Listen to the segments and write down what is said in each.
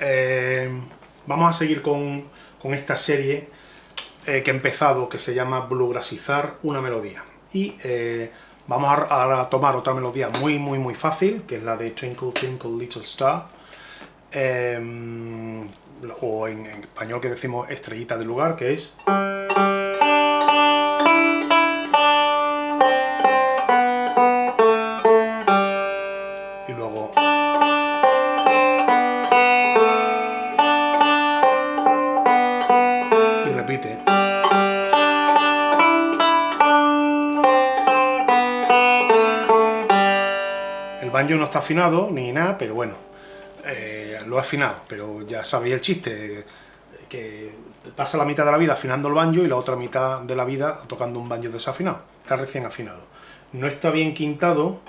eh, vamos a seguir con, esta serie eh, que he empezado, que se llama Bluegrassizar una melodía. Y eh, vamos a, tomar otra melodía muy, muy, muy fácil, que es la de Twinkle, Twinkle, Little Star, o en, en español que decimos estrellita del lugar, que es... banjo no está afinado ni nada, pero bueno, eh, lo he afinado, pero ya sabéis el chiste, que pasa la mitad de la vida afinando el banjo y la otra mitad de la vida tocando un banjo desafinado, está recién afinado. No está bien quintado,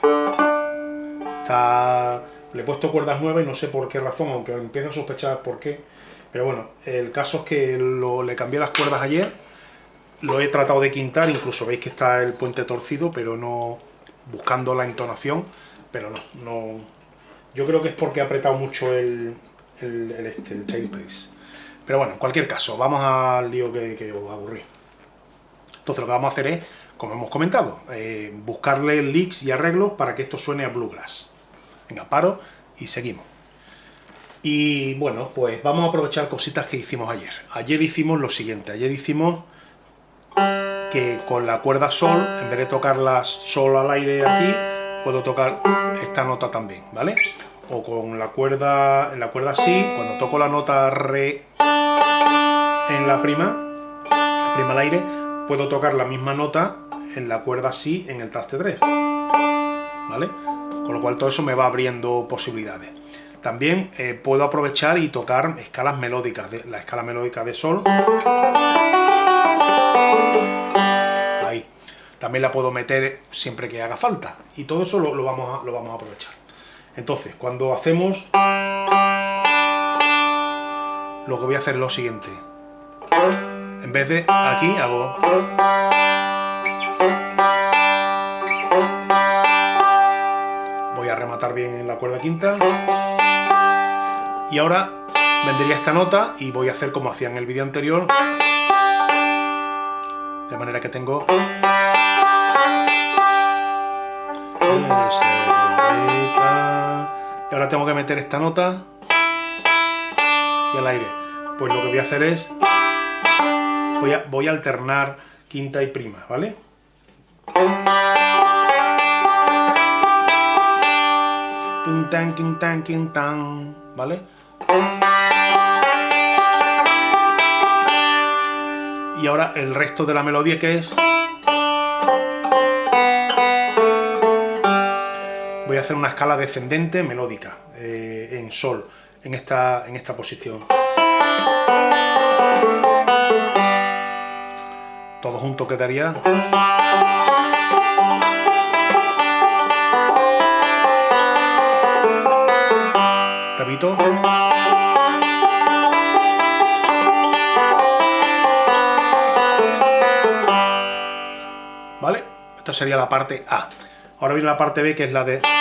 está... le he puesto cuerdas nuevas y no sé por qué razón, aunque empiezo a sospechar por qué, pero bueno, el caso es que le cambié las cuerdas ayer, lo he tratado de quintar, incluso veis que está el puente torcido, pero no buscando la entonación, pero no, no... Yo creo que es porque he apretado mucho el, el, el, este, el. Pero bueno, en cualquier caso, vamos al lío que, que os aburrí. Entonces lo que vamos a hacer es, como hemos comentado, eh, buscarle leaks y arreglos para que esto suene a bluegrass. Venga, paro y seguimos. Y bueno, pues vamos a aprovechar cositas que hicimos ayer. Ayer hicimos lo siguiente, ayer hicimos que con la cuerda sol, en vez de tocar la sol al aire aquí, puedo tocar esta nota también, ¿vale? O con la cuerda, en la cuerda si, cuando toco la nota re en la prima, prima al aire, puedo tocar la misma nota en la cuerda si en el traste 3, ¿vale? Con lo cual todo eso me va abriendo posibilidades. También eh, puedo aprovechar y tocar escalas melódicas, la escala melódica de sol. También la puedo meter siempre que haga falta. Y todo eso lo, vamos, a, vamos a aprovechar. Entonces, cuando hacemos... Lo que voy a hacer es lo siguiente. En vez de aquí, hago... Voy a rematar bien en la cuerda quinta. Y ahora vendría esta nota y voy a hacer como hacía en el vídeo anterior. De manera que tengo... Y ahora tengo que meter esta nota y al aire. Pues lo que voy a hacer es, voy a, alternar quinta y prima, ¿vale? tan, tan, tan, ¿vale? Y ahora el resto de la melodía que es... voy a hacer una escala descendente melódica eh, en sol, en esta, en esta posición. Todo junto quedaría... Repito. ¿Vale? Esta sería la parte A. Ahora viene la parte B, que es la de...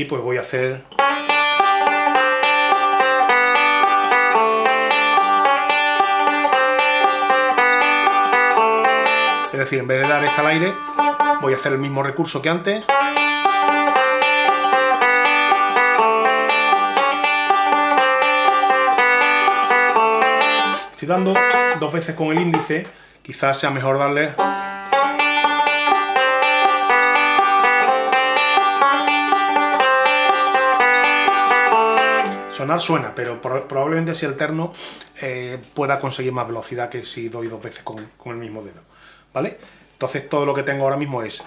aquí pues voy a hacer... Es decir, en vez de dar esta al aire, voy a hacer el mismo recurso que antes. Estoy dando dos veces con el índice, quizás sea mejor darle... Sonar suena, pero probablemente si alterno eh, pueda conseguir más velocidad que si doy dos veces con, con el mismo dedo. ¿Vale? Entonces todo lo que tengo ahora mismo es...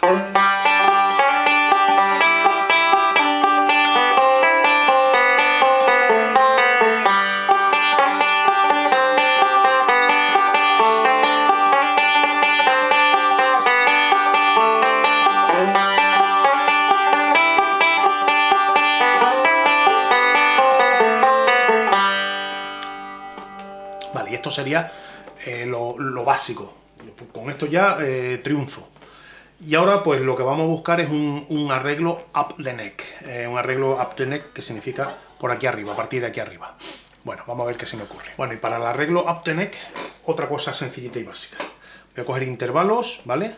sería eh, lo, básico. Con esto ya eh, triunfo. Y ahora pues lo que vamos a buscar es un, arreglo up the neck, eh, un arreglo up the neck que significa por aquí arriba, a partir de aquí arriba. Bueno, vamos a ver qué se me ocurre. Bueno, y para el arreglo up the neck, otra cosa sencillita y básica. Voy a coger intervalos, ¿vale?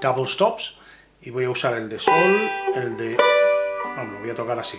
Double stops, y voy a usar el de sol, el de... Vamos, lo voy a tocar así.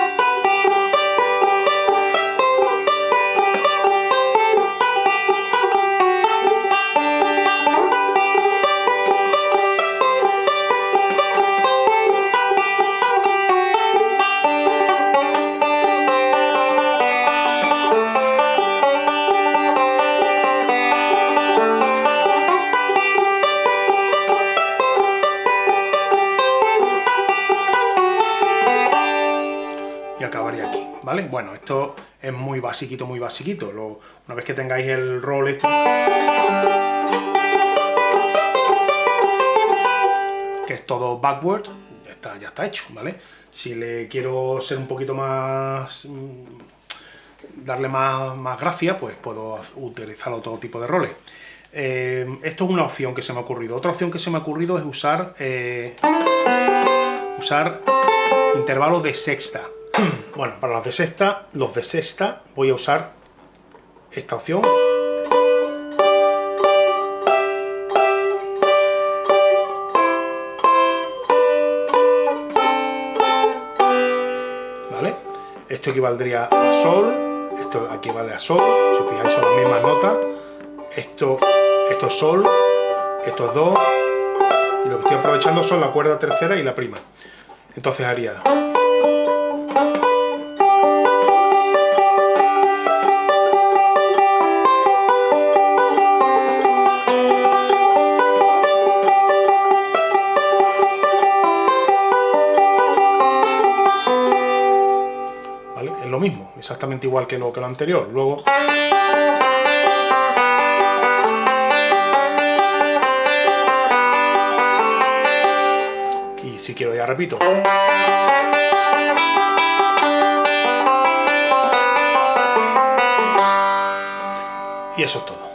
¿vale? Bueno, esto es muy basiquito, muy basiquito. una vez que tengáis el rol este... que es todo backward, ya está, ya está hecho, ¿vale? Si le quiero ser un poquito más... Mm, darle más, más gracia, pues puedo utilizar otro tipo de roles. Eh, esto es una opción que se me ha ocurrido. Otra opción que se me ha ocurrido es usar... Eh, usar intervalos de sexta. Bueno, para los de sexta, los de sexta voy a usar esta opción. ¿Vale? Esto equivaldría a sol, esto equivale a sol, si os fijáis son las mismas notas. Esto, esto es sol, esto es do, y lo que estoy aprovechando son la cuerda tercera y la prima. Entonces haría... exactamente igual que lo, que lo anterior. Luego... Y si quiero ya repito. Y eso es todo.